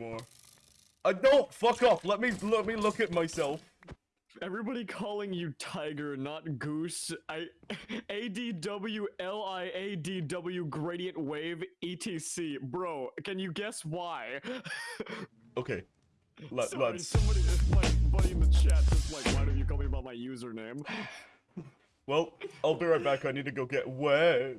anymore. I don't fuck off. Let me let me look at myself. Everybody calling you Tiger, not Goose. I, A D W L I A D W gradient wave ETC. Bro, can you guess why? Okay. Let, Sorry, let's. somebody, uh, my buddy in the chat just like, why don't you call me about my username? Well, I'll be right back. I need to go get wet.